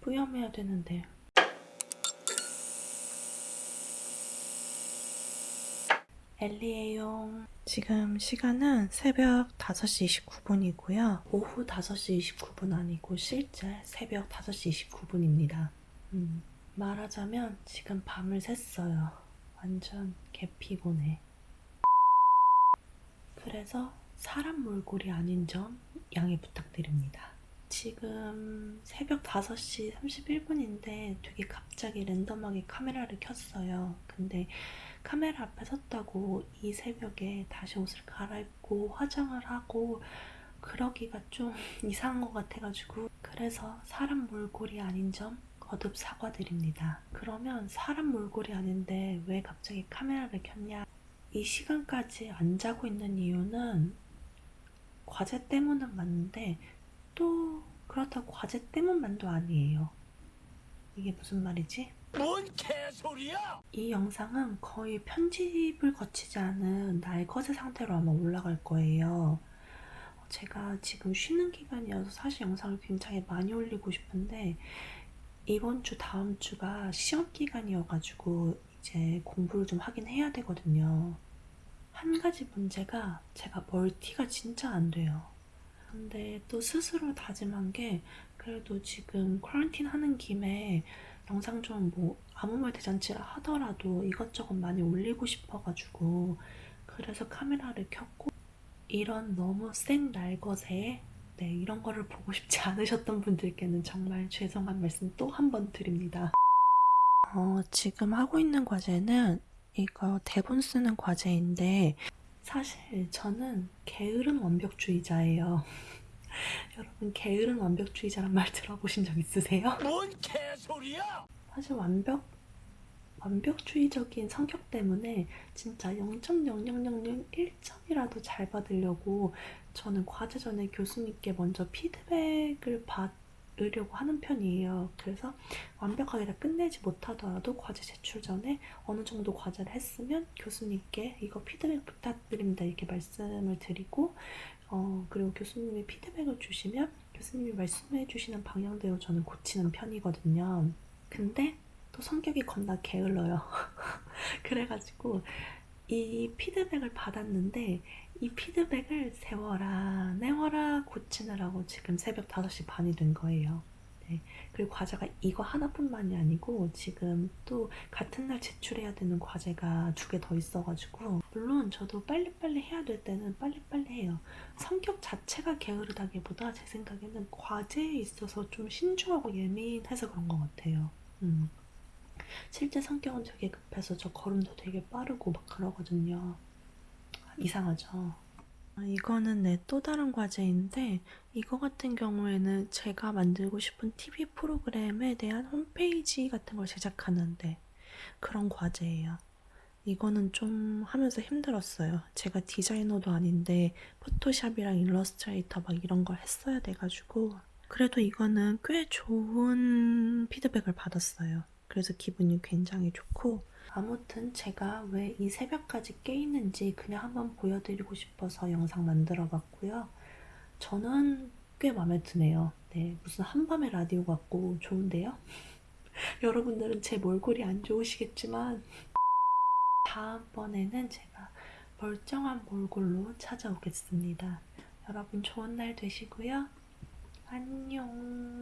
뿌염해야 되는데. 엘리에용. 지금 시간은 새벽 5시 29분이고요. 오후 5시 29분 아니고 실제 새벽 5시 29분입니다. 음, 말하자면 지금 밤을 샜어요. 완전 개피곤해. 그래서 사람 몰골이 아닌 점 양해 부탁드립니다. 지금 새벽 5시 31분인데 되게 갑자기 랜덤하게 카메라를 켰어요. 근데 카메라 앞에 섰다고 이 새벽에 다시 옷을 갈아입고 화장을 하고 그러기가 좀 이상한 것 같아가지고 그래서 사람 몰골이 아닌 점 거듭 사과드립니다. 그러면 사람 몰골이 아닌데 왜 갑자기 카메라를 켰냐? 이 시간까지 안 자고 있는 이유는 과제 때문은 맞는데 또 그렇다고 과제 때문만도 아니에요. 이게 무슨 말이지? 뭔 개소리야! 이 영상은 거의 편집을 거치지 않은 날것의 상태로 아마 올라갈 거예요. 제가 지금 쉬는 기간이어서 사실 영상을 굉장히 많이 올리고 싶은데 이번 주 다음 주가 시험 기간이어가지고 이제 공부를 좀 하긴 해야 되거든요. 한 가지 문제가 제가 멀티가 진짜 안 돼요. 근데 또 스스로 다짐한 게 그래도 지금 쿼런틴 하는 김에 영상 좀 뭐 아무 말 대잔치를 하더라도 이것저것 많이 올리고 싶어가지고 그래서 카메라를 켰고 이런 너무 센 날것에 네, 이런 거를 보고 싶지 않으셨던 분들께는 정말 죄송한 말씀 또 한 번 드립니다. 어, 지금 하고 있는 과제는 이거 대본 쓰는 과제인데 사실 저는 게으른 완벽주의자예요. 여러분 게으른 완벽주의자란 말 들어보신 적 있으세요? 뭔 개소리야! 사실 완벽 완벽주의적인 성격 때문에 진짜 0.0001점이라도 잘 받으려고 저는 과제 전에 교수님께 먼저 피드백을 받 으려고 하는 편이에요. 그래서 완벽하게 다 끝내지 못하더라도 과제 제출 전에 어느 정도 과제를 했으면 교수님께 이거 피드백 부탁드립니다 이렇게 말씀을 드리고 어, 그리고 교수님이 피드백을 주시면 교수님이 말씀해 주시는 방향대로 저는 고치는 편이거든요. 근데 또 성격이 겁나 게을러요. 그래가지고 이 피드백을 받았는데 이 피드백을 세워라, 내워라 고치느라고 지금 새벽 5시 반이 된 거예요. 네. 그리고 과제가 이거 하나뿐만이 아니고 지금 또 같은 날 제출해야 되는 과제가 두 개 더 있어가지고 물론 저도 빨리빨리 해야 될 때는 빨리빨리 해요. 성격 자체가 게으르다기보다 제 생각에는 과제에 있어서 좀 신중하고 예민해서 그런 것 같아요. 음. 실제 성격은 되게 급해서 저 걸음도 되게 빠르고 막 그러거든요. 이상하죠? 아, 이거는 내 또 다른 과제인데 이거 같은 경우에는 제가 만들고 싶은 TV 프로그램에 대한 홈페이지 같은 걸 제작하는데 그런 과제예요. 이거는 좀 하면서 힘들었어요. 제가 디자이너도 아닌데 포토샵이랑 일러스트레이터 막 이런 걸 했어야 돼가지고 그래도 이거는 꽤 좋은 피드백을 받았어요. 그래서 기분이 굉장히 좋고 아무튼 제가 왜 이 새벽까지 깨 있는지 그냥 한번 보여드리고 싶어서 영상 만들어 봤고요. 저는 꽤 마음에 드네요. 네, 무슨 한밤의 라디오 같고 좋은데요? 여러분들은 제 몰골이 안 좋으시겠지만 다음번에는 제가 멀쩡한 몰골로 찾아오겠습니다. 여러분 좋은 날 되시고요. 안녕